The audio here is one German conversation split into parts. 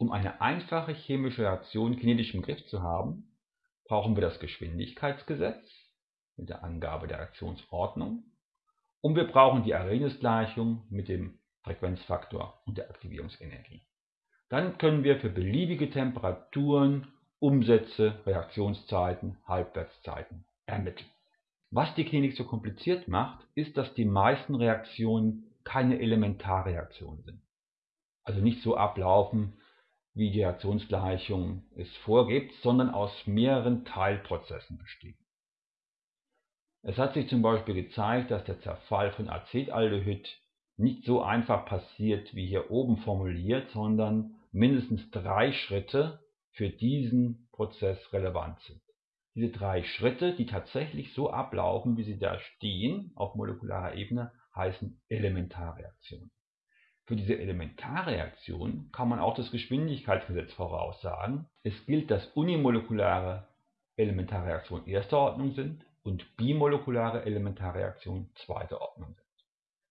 Um eine einfache chemische Reaktion kinetisch im Griff zu haben, brauchen wir das Geschwindigkeitsgesetz mit der Angabe der Reaktionsordnung und wir brauchen die Arrhenius-Gleichung mit dem Frequenzfaktor und der Aktivierungsenergie. Dann können wir für beliebige Temperaturen Umsätze, Reaktionszeiten, Halbwertszeiten ermitteln. Was die Klinik so kompliziert macht, ist, dass die meisten Reaktionen keine Elementarreaktionen sind. Also nicht so ablaufen, wie die Reaktionsgleichung es vorgibt, sondern aus mehreren Teilprozessen besteht. Es hat sich zum Beispiel gezeigt, dass der Zerfall von Acetaldehyd nicht so einfach passiert wie hier oben formuliert, sondern mindestens drei Schritte für diesen Prozess relevant sind. Diese drei Schritte, die tatsächlich so ablaufen, wie sie da stehen, auf molekularer Ebene, heißen Elementarreaktionen. Für diese Elementarreaktion kann man auch das Geschwindigkeitsgesetz voraussagen. Es gilt, dass unimolekulare Elementarreaktionen erster Ordnung sind und bimolekulare Elementarreaktionen zweiter Ordnung sind.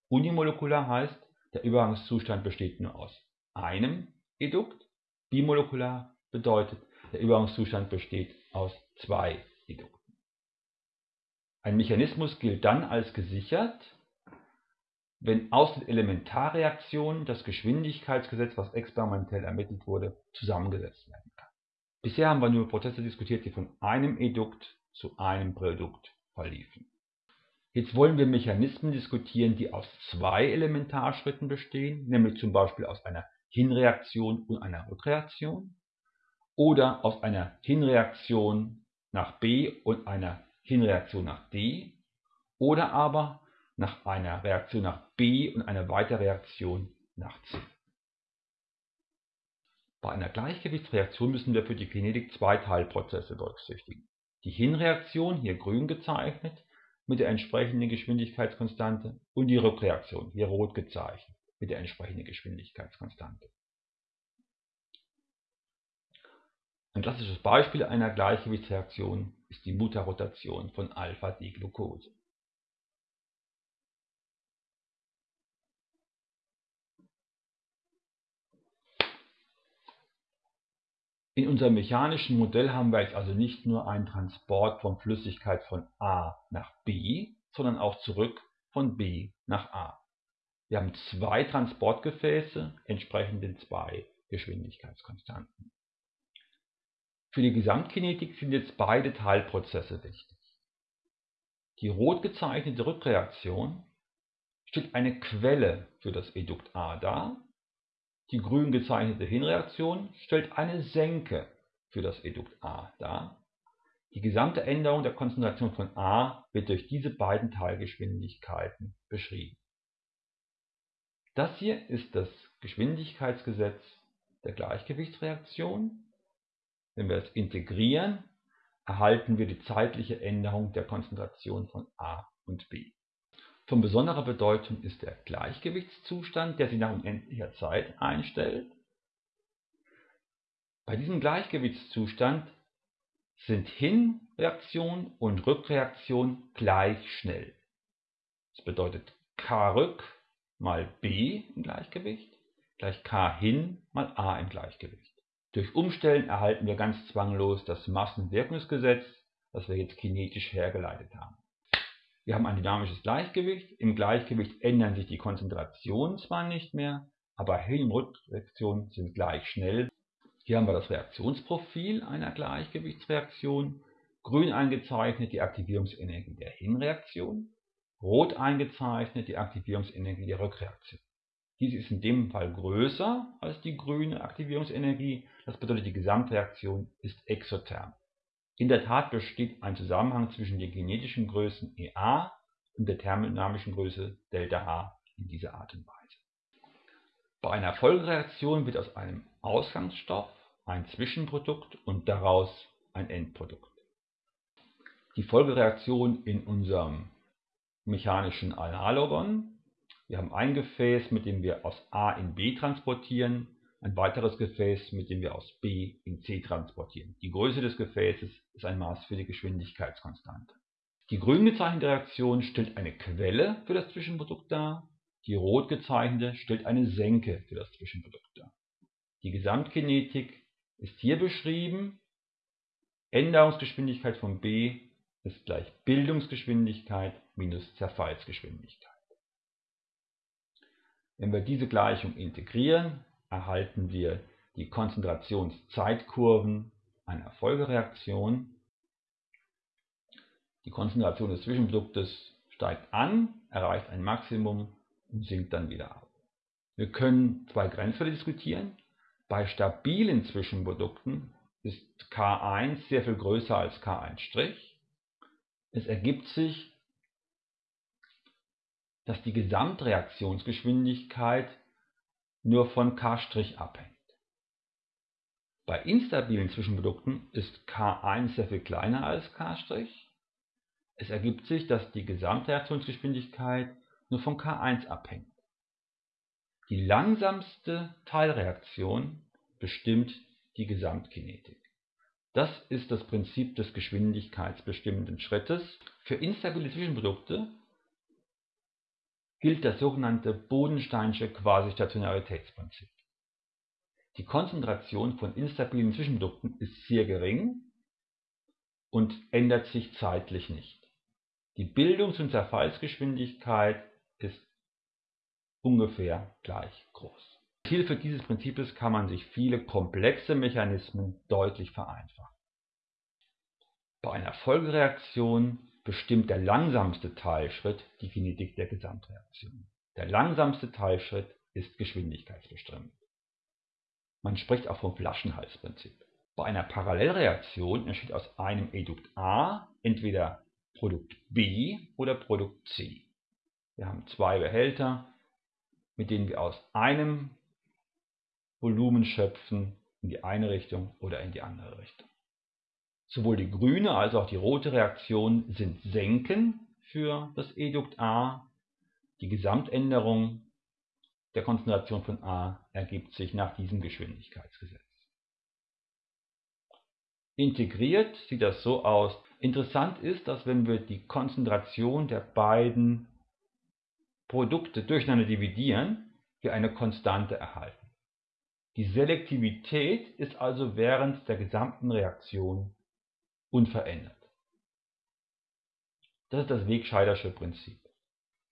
Unimolekular heißt, der Übergangszustand besteht nur aus einem Edukt. Bimolekular bedeutet, der Übergangszustand besteht aus zwei Edukten. Ein Mechanismus gilt dann als gesichert, wenn aus den Elementarreaktionen das Geschwindigkeitsgesetz, was experimentell ermittelt wurde, zusammengesetzt werden kann. Bisher haben wir nur Prozesse diskutiert, die von einem Edukt zu einem Produkt verliefen. Jetzt wollen wir Mechanismen diskutieren, die aus zwei Elementarschritten bestehen, nämlich zum Beispiel aus einer Hinreaktion und einer Rückreaktion oder aus einer Hinreaktion nach B und einer Hinreaktion nach D oder aber nach einer Reaktion nach B und einer Weiterreaktion nach C. Bei einer Gleichgewichtsreaktion müssen wir für die Kinetik zwei Teilprozesse berücksichtigen. Die Hinreaktion, hier grün gezeichnet, mit der entsprechenden Geschwindigkeitskonstante und die Rückreaktion, hier rot gezeichnet, mit der entsprechenden Geschwindigkeitskonstante. Ein klassisches Beispiel einer Gleichgewichtsreaktion ist die Mutterrotation von Alpha-D-Glucose. In unserem mechanischen Modell haben wir jetzt also nicht nur einen Transport von Flüssigkeit von A nach B, sondern auch zurück von B nach A. Wir haben zwei Transportgefäße entsprechend den zwei Geschwindigkeitskonstanten. Für die Gesamtkinetik sind jetzt beide Teilprozesse wichtig. Die rot gezeichnete Rückreaktion stellt eine Quelle für das Edukt A dar die grün gezeichnete Hinreaktion stellt eine Senke für das Edukt A dar. Die gesamte Änderung der Konzentration von A wird durch diese beiden Teilgeschwindigkeiten beschrieben. Das hier ist das Geschwindigkeitsgesetz der Gleichgewichtsreaktion. Wenn wir es integrieren, erhalten wir die zeitliche Änderung der Konzentration von A und B. Von besonderer Bedeutung ist der Gleichgewichtszustand, der sich nach unendlicher Zeit einstellt. Bei diesem Gleichgewichtszustand sind Hinreaktion und Rückreaktion gleich schnell. Das bedeutet k rück mal b im Gleichgewicht gleich k hin mal a im Gleichgewicht. Durch Umstellen erhalten wir ganz zwanglos das Massenwirkungsgesetz, das wir jetzt kinetisch hergeleitet haben. Wir haben ein dynamisches Gleichgewicht. Im Gleichgewicht ändern sich die Konzentrationen zwar nicht mehr, aber Hin- und Rückreaktionen sind gleich schnell. Hier haben wir das Reaktionsprofil einer Gleichgewichtsreaktion. Grün eingezeichnet die Aktivierungsenergie der Hinreaktion, rot eingezeichnet die Aktivierungsenergie der Rückreaktion. Dies ist in dem Fall größer als die grüne Aktivierungsenergie, das bedeutet die Gesamtreaktion ist exotherm. In der Tat besteht ein Zusammenhang zwischen den kinetischen Größen Ea und der thermodynamischen Größe ΔH in dieser Art und Weise. Bei einer Folgereaktion wird aus einem Ausgangsstoff ein Zwischenprodukt und daraus ein Endprodukt. Die Folgereaktion in unserem mechanischen Analogon. Wir haben ein Gefäß, mit dem wir aus A in B transportieren ein weiteres Gefäß, mit dem wir aus B in C transportieren. Die Größe des Gefäßes ist ein Maß für die Geschwindigkeitskonstante. Die grün gezeichnete Reaktion stellt eine Quelle für das Zwischenprodukt dar, die rot gezeichnete stellt eine Senke für das Zwischenprodukt dar. Die Gesamtkinetik ist hier beschrieben. Änderungsgeschwindigkeit von B ist gleich Bildungsgeschwindigkeit minus Zerfallsgeschwindigkeit. Wenn wir diese Gleichung integrieren, erhalten wir die Konzentrationszeitkurven einer Folgereaktion. Die Konzentration des Zwischenproduktes steigt an, erreicht ein Maximum und sinkt dann wieder ab. Wir können zwei Grenzfälle diskutieren. Bei stabilen Zwischenprodukten ist K1 sehr viel größer als K1'. Es ergibt sich, dass die Gesamtreaktionsgeschwindigkeit nur von K' abhängt. Bei instabilen Zwischenprodukten ist K1 sehr viel kleiner als K'. Es ergibt sich, dass die Gesamtreaktionsgeschwindigkeit nur von K1 abhängt. Die langsamste Teilreaktion bestimmt die Gesamtkinetik. Das ist das Prinzip des geschwindigkeitsbestimmenden Schrittes. Für instabile Zwischenprodukte gilt das sogenannte Bodensteinsche Quasi-Stationaritätsprinzip. Die Konzentration von instabilen Zwischenprodukten ist sehr gering und ändert sich zeitlich nicht. Die Bildungs- und Zerfallsgeschwindigkeit ist ungefähr gleich groß. Mit Hilfe dieses Prinzips kann man sich viele komplexe Mechanismen deutlich vereinfachen. Bei einer Folgereaktion bestimmt der langsamste Teilschritt die Kinetik der Gesamtreaktion. Der langsamste Teilschritt ist geschwindigkeitsbestimmend. Man spricht auch vom Flaschenhalsprinzip. Bei einer Parallelreaktion entsteht aus einem Edukt A entweder Produkt B oder Produkt C. Wir haben zwei Behälter, mit denen wir aus einem Volumen schöpfen in die eine Richtung oder in die andere Richtung. Sowohl die grüne als auch die rote Reaktion sind Senken für das Edukt A. Die Gesamtänderung der Konzentration von A ergibt sich nach diesem Geschwindigkeitsgesetz. Integriert sieht das so aus. Interessant ist, dass wenn wir die Konzentration der beiden Produkte durcheinander dividieren, wir eine Konstante erhalten. Die Selektivität ist also während der gesamten Reaktion unverändert. Das ist das Wegscheidersche Prinzip.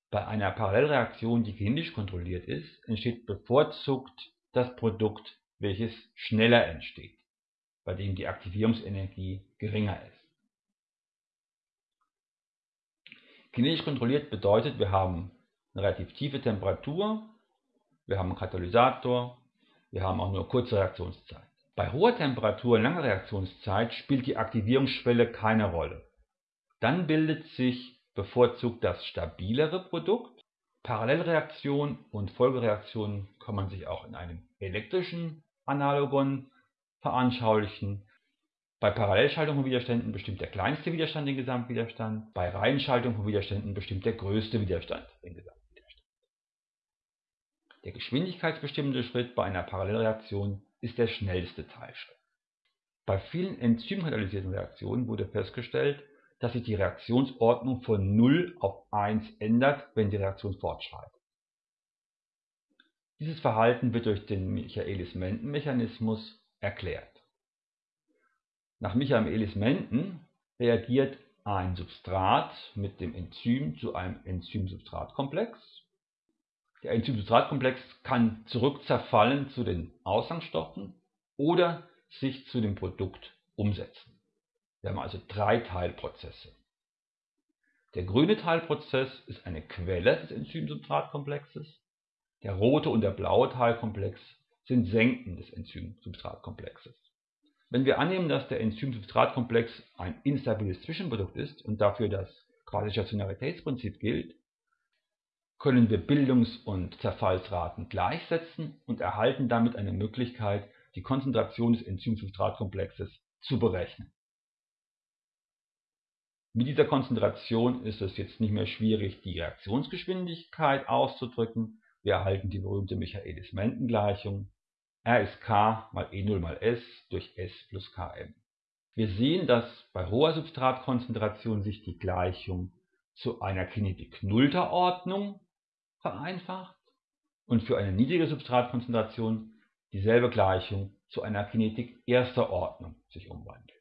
Bei einer Parallelreaktion, die kinetisch kontrolliert ist, entsteht bevorzugt das Produkt, welches schneller entsteht bei dem die Aktivierungsenergie geringer ist. Kinetisch kontrolliert bedeutet, wir haben eine relativ tiefe Temperatur, wir haben einen Katalysator, wir haben auch nur kurze Reaktionszeit. Bei hoher Temperatur und langer Reaktionszeit spielt die Aktivierungsschwelle keine Rolle. Dann bildet sich bevorzugt das stabilere Produkt. Parallelreaktionen und Folgereaktionen kann man sich auch in einem elektrischen Analogon veranschaulichen. Bei Parallelschaltung von Widerständen bestimmt der kleinste Widerstand den Gesamtwiderstand, bei Reihenschaltung von Widerständen bestimmt der größte Widerstand den Gesamtwiderstand. Der geschwindigkeitsbestimmende Schritt bei einer Parallelreaktion ist der schnellste Teilschritt. Bei vielen enzymkatalysierten Reaktionen wurde festgestellt, dass sich die Reaktionsordnung von 0 auf 1 ändert, wenn die Reaktion fortschreitet. Dieses Verhalten wird durch den Michaelis-Menten-Mechanismus erklärt. Nach Michaelis-Menten reagiert ein Substrat mit dem Enzym zu einem Enzym-Substrat-Komplex. Der Enzym-Substrat-Komplex kann zurückzerfallen zu den Ausgangsstoffen oder sich zu dem Produkt umsetzen. Wir haben also drei Teilprozesse. Der grüne Teilprozess ist eine Quelle des Enzym-Substrat-Komplexes. Der rote und der blaue Teilkomplex sind Senken des Enzym-Substrat-Komplexes. Wenn wir annehmen, dass der Enzym-Substrat-Komplex ein instabiles Zwischenprodukt ist und dafür das Quasi-Stationaritätsprinzip gilt, können wir Bildungs- und Zerfallsraten gleichsetzen und erhalten damit eine Möglichkeit, die Konzentration des Enzym-Substrat-Komplexes zu berechnen. Mit dieser Konzentration ist es jetzt nicht mehr schwierig, die Reaktionsgeschwindigkeit auszudrücken. Wir erhalten die berühmte Michaelis-Menten-Gleichung R ist K mal E0 mal S durch S plus Km. Wir sehen, dass bei hoher Substratkonzentration sich die Gleichung zu einer Kinetik nullter Ordnung vereinfacht und für eine niedrige Substratkonzentration die dieselbe Gleichung zu einer Kinetik erster Ordnung sich umwandelt.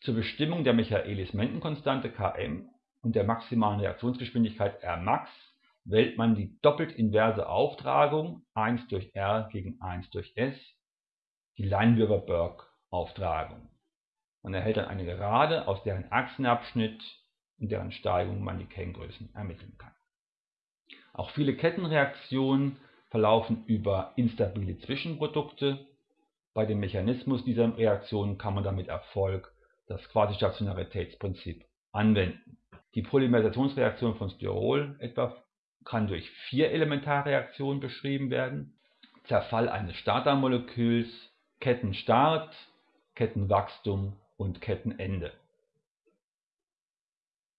Zur Bestimmung der Michaelis-Menten-Konstante Km und der maximalen Reaktionsgeschwindigkeit Rmax wählt man die doppelt inverse Auftragung 1 durch R gegen 1 durch S, die Leinwürber-Burke-Auftragung. Man erhält dann eine Gerade, aus deren Achsenabschnitt und deren Steigung man die Kenngrößen ermitteln kann. Auch viele Kettenreaktionen verlaufen über instabile Zwischenprodukte. Bei dem Mechanismus dieser Reaktionen kann man damit Erfolg das Quasistationaritätsprinzip anwenden. Die Polymerisationsreaktion von Styrol etwa kann durch vier Elementarreaktionen beschrieben werden. Zerfall eines Startermoleküls, Kettenstart, Kettenwachstum und Kettenende.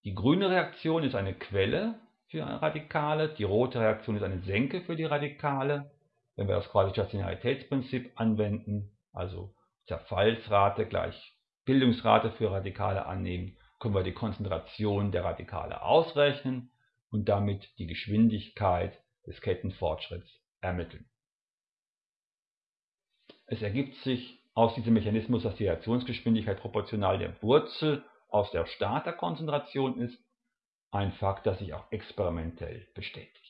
Die grüne Reaktion ist eine Quelle für Radikale, die rote Reaktion ist eine Senke für die Radikale. Wenn wir das Quasi-Stationaritätsprinzip anwenden, also Zerfallsrate gleich Bildungsrate für Radikale annehmen, können wir die Konzentration der Radikale ausrechnen und damit die Geschwindigkeit des Kettenfortschritts ermitteln. Es ergibt sich aus diesem Mechanismus, dass die Reaktionsgeschwindigkeit proportional der Wurzel aus der Starterkonzentration ist, ein Fakt, das sich auch experimentell bestätigt